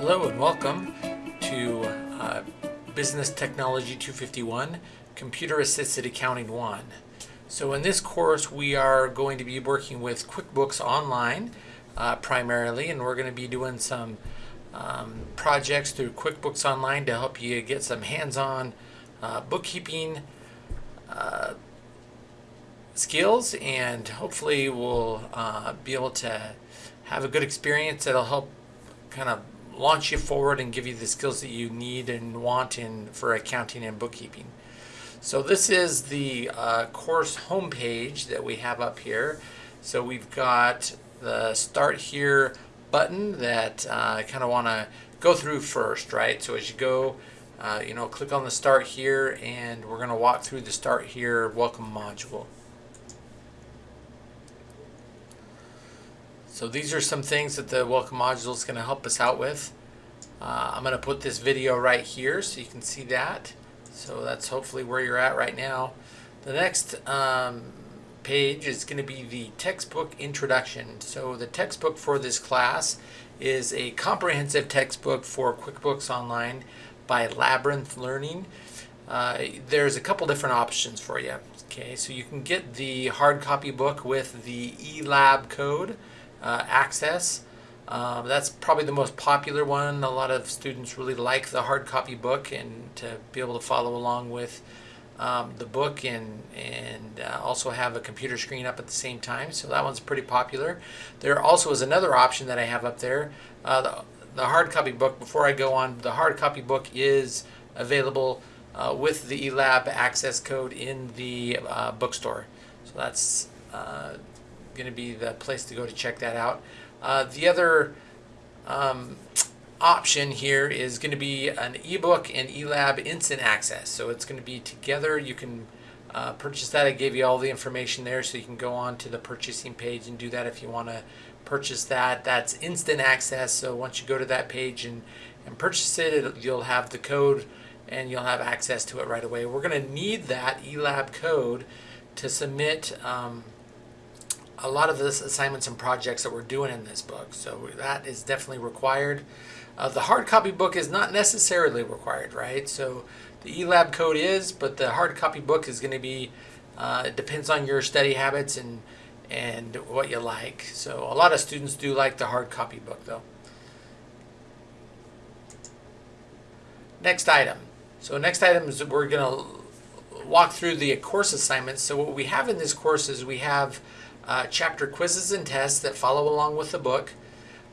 Hello and welcome to uh, Business Technology 251, Computer Assisted Accounting 1. So in this course we are going to be working with QuickBooks Online uh, primarily and we're going to be doing some um, projects through QuickBooks Online to help you get some hands-on uh, bookkeeping uh, skills and hopefully we'll uh, be able to have a good experience that'll help kind of launch you forward and give you the skills that you need and want in for accounting and bookkeeping. So this is the uh, course homepage that we have up here. So we've got the start here button that uh, I kind of want to go through first, right? So as you go, uh, you know, click on the start here and we're going to walk through the start here welcome module. So these are some things that the welcome module is going to help us out with. Uh, I'm going to put this video right here so you can see that. So that's hopefully where you're at right now. The next um, page is going to be the textbook introduction. So the textbook for this class is a comprehensive textbook for QuickBooks Online by Labyrinth Learning. Uh, there's a couple different options for you. Okay, so you can get the hard copy book with the eLab code uh, access. Um, that's probably the most popular one. A lot of students really like the hard copy book and to be able to follow along with um, the book and, and uh, also have a computer screen up at the same time. So that one's pretty popular. There also is another option that I have up there. Uh, the, the hard copy book, before I go on, the hard copy book is available uh, with the eLab access code in the uh, bookstore. So that's uh, going to be the place to go to check that out. Uh, the other um, option here is going to be an ebook and eLab instant access. So it's going to be together. You can uh, purchase that. I gave you all the information there so you can go on to the purchasing page and do that if you want to purchase that. That's instant access. So once you go to that page and, and purchase it, you'll have the code and you'll have access to it right away. We're going to need that eLab code to submit um, a lot of the assignments and projects that we're doing in this book. So that is definitely required. Uh, the hard copy book is not necessarily required, right? So the eLab code is, but the hard copy book is going to be, uh, it depends on your study habits and, and what you like. So a lot of students do like the hard copy book though. Next item. So next item is we're going to walk through the course assignments. So what we have in this course is we have uh, chapter quizzes and tests that follow along with the book.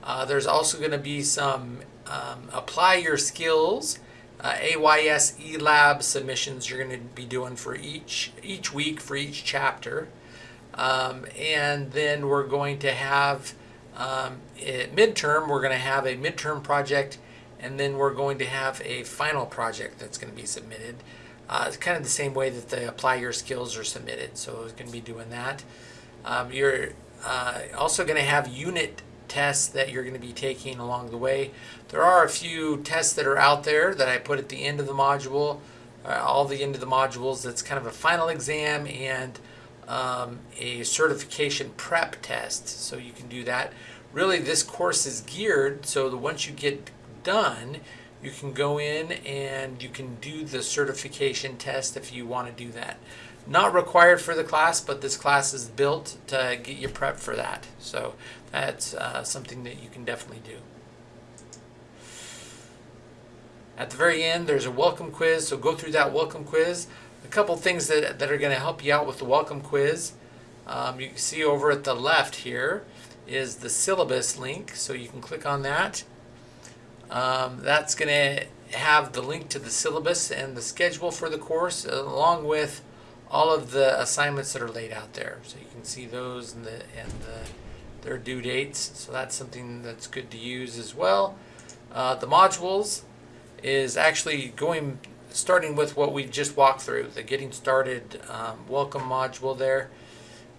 Uh, there's also going to be some um, apply your skills uh, AYS eLab submissions you're going to be doing for each each week for each chapter. Um, and then we're going to have um, midterm, we're going to have a midterm project and then we're going to have a final project that's going to be submitted. Uh, it's kind of the same way that the apply your skills are submitted. So it's going to be doing that. Um, you're uh, also going to have unit tests that you're going to be taking along the way. There are a few tests that are out there that I put at the end of the module, uh, all the end of the modules. That's kind of a final exam and um, a certification prep test. So you can do that. Really, this course is geared so that once you get done, you can go in and you can do the certification test if you want to do that. Not required for the class, but this class is built to get you prepped for that. So that's uh, something that you can definitely do. At the very end, there's a welcome quiz, so go through that welcome quiz. A couple things that, that are going to help you out with the welcome quiz. Um, you can see over at the left here is the syllabus link, so you can click on that. Um, that's going to have the link to the syllabus and the schedule for the course, along with all of the assignments that are laid out there. So you can see those and the and the, their due dates. So that's something that's good to use as well. Uh, the modules is actually going starting with what we just walked through, the getting started um, welcome module there.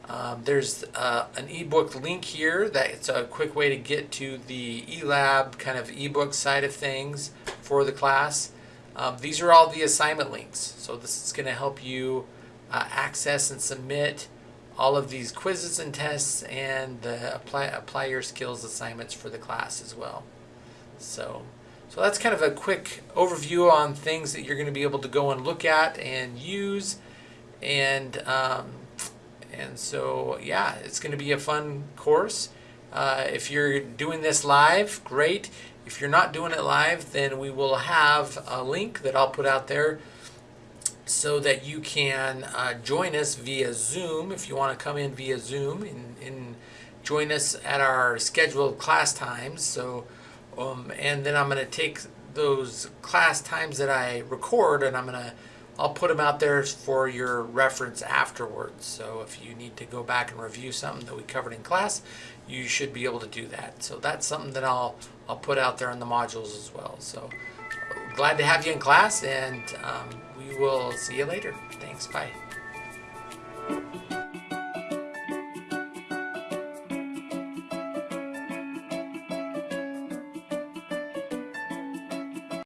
Um, there's uh, an ebook link here that it's a quick way to get to the eLab kind of ebook side of things for the class. Um, these are all the assignment links. So this is going to help you uh, access and submit all of these quizzes and tests and the apply, apply your skills assignments for the class as well. So So that's kind of a quick overview on things that you're going to be able to go and look at and use. And um, and so yeah, it's going to be a fun course. Uh, if you're doing this live, great. If you're not doing it live, then we will have a link that I'll put out there so that you can uh, join us via Zoom if you want to come in via Zoom and, and join us at our scheduled class times. So, um, and then I'm going to take those class times that I record and I'm going to I'll put them out there for your reference afterwards. So if you need to go back and review something that we covered in class, you should be able to do that. So that's something that I'll I'll put out there in the modules as well. So glad to have you in class, and um, we will see you later. Thanks. Bye.